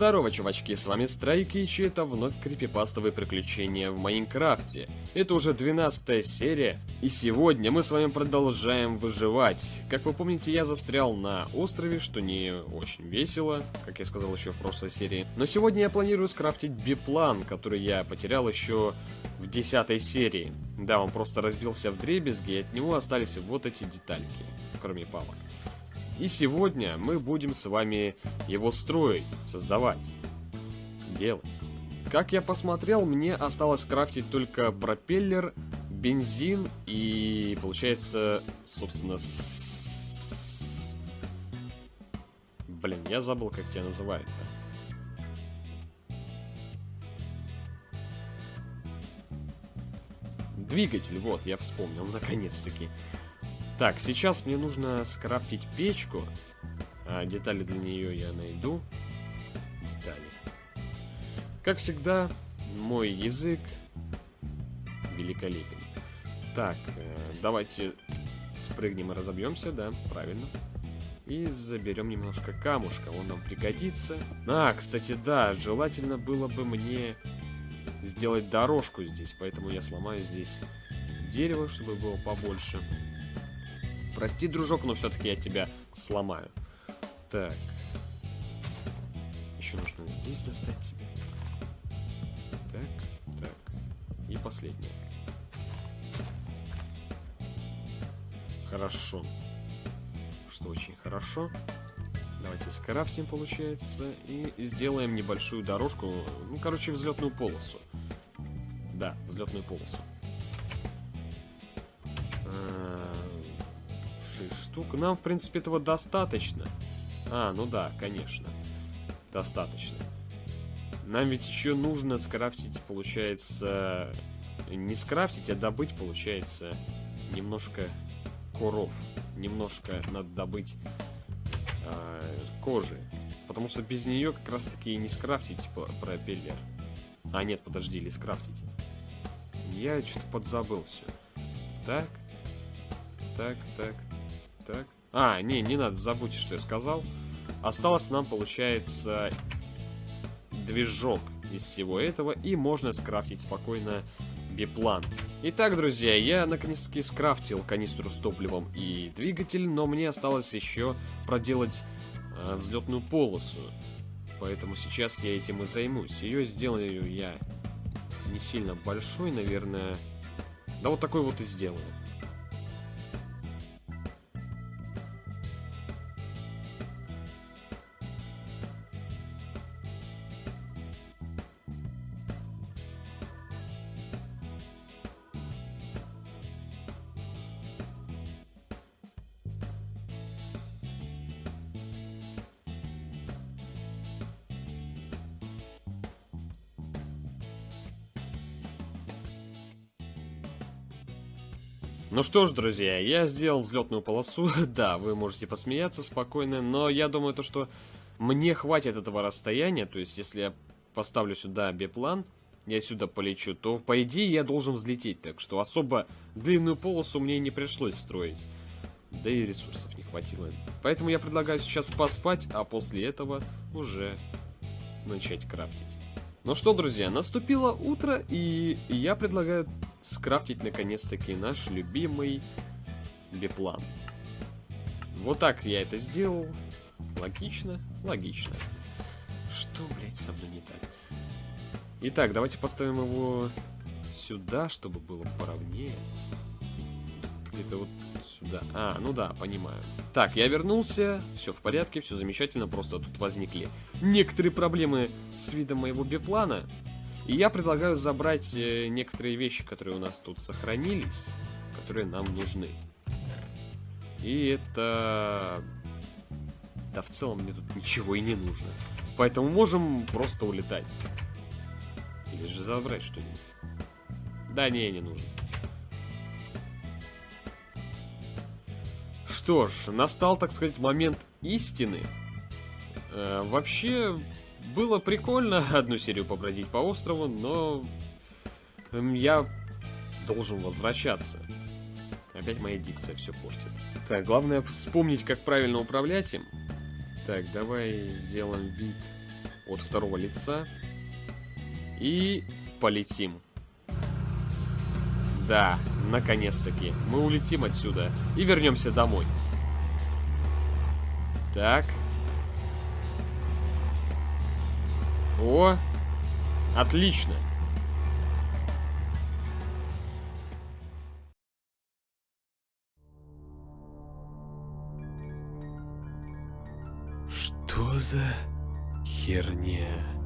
Здорово, чувачки, с вами Страйк, и это вновь крипипастовые приключения в Майнкрафте. Это уже 12 серия, и сегодня мы с вами продолжаем выживать. Как вы помните, я застрял на острове, что не очень весело, как я сказал еще в прошлой серии. Но сегодня я планирую скрафтить биплан, который я потерял еще в 10 серии. Да, он просто разбился в дребезги, и от него остались вот эти детальки, кроме палок. И сегодня мы будем с вами его строить, создавать, делать. Как я посмотрел, мне осталось крафтить только пропеллер, бензин и, получается, собственно, с... Блин, я забыл, как тебя называют-то. Двигатель, вот, я вспомнил, наконец-таки. Так, сейчас мне нужно скрафтить печку. А, детали для нее я найду. Детали. Как всегда, мой язык великолепен. Так, э, давайте спрыгнем и разобьемся, да, правильно. И заберем немножко камушка, он нам пригодится. А, кстати, да, желательно было бы мне сделать дорожку здесь, поэтому я сломаю здесь дерево, чтобы было побольше. Прости, дружок, но все-таки я тебя сломаю. Так. Еще нужно здесь достать тебе. Так, так. И последнее. Хорошо. Что очень хорошо. Давайте скрафтим, получается, и сделаем небольшую дорожку, ну, короче, взлетную полосу. Да, взлетную полосу. 6 штук. Нам, в принципе, этого достаточно. А, ну да, конечно. Достаточно. Нам ведь еще нужно скрафтить, получается... Не скрафтить, а добыть, получается, немножко коров. Немножко надо добыть э, кожи. Потому что без нее как раз таки и не скрафтить пропеллер. А, нет, подожди, или скрафтить. Я что-то подзабыл все. Так. Так, так, так. А, не, не надо, забудьте, что я сказал. Осталось нам, получается, движок из всего этого, и можно скрафтить спокойно биплан. Итак, друзья, я наконец-таки скрафтил канистру с топливом и двигатель, но мне осталось еще проделать э, взлетную полосу. Поэтому сейчас я этим и займусь. Ее сделаю я не сильно большой, наверное. Да вот такой вот и сделаю. Ну что ж, друзья, я сделал взлетную полосу. да, вы можете посмеяться спокойно, но я думаю, то, что мне хватит этого расстояния. То есть, если я поставлю сюда биплан, я сюда полечу, то, по идее, я должен взлететь. Так что особо длинную полосу мне не пришлось строить. Да и ресурсов не хватило. Поэтому я предлагаю сейчас поспать, а после этого уже начать крафтить. Ну что, друзья, наступило утро, и я предлагаю скрафтить наконец-таки наш любимый биплан. Вот так я это сделал. Логично, логично. Что, блядь, со мной не так? Итак, давайте поставим его сюда, чтобы было поровнее. Где-то вот сюда. А, ну да, понимаю. Так, я вернулся, все в порядке, все замечательно, просто тут возникли некоторые проблемы с видом моего биплана. И я предлагаю забрать э, некоторые вещи, которые у нас тут сохранились, которые нам нужны. И это... Да в целом мне тут ничего и не нужно. Поэтому можем просто улетать. Или же забрать что-нибудь. Да не, не нужно. Что ж, настал, так сказать, момент истины. Э, вообще, было прикольно одну серию побродить по острову, но я должен возвращаться. Опять моя дикция все портит. Так, главное вспомнить, как правильно управлять им. Так, давай сделаем вид от второго лица. И полетим. Да, наконец-таки. Мы улетим отсюда и вернемся домой. Так. О, отлично. Что за херня?